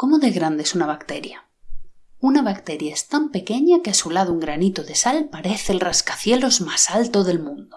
¿Cómo de grande es una bacteria? Una bacteria es tan pequeña que a su lado un granito de sal parece el rascacielos más alto del mundo.